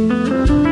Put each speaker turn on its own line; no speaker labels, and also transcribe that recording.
you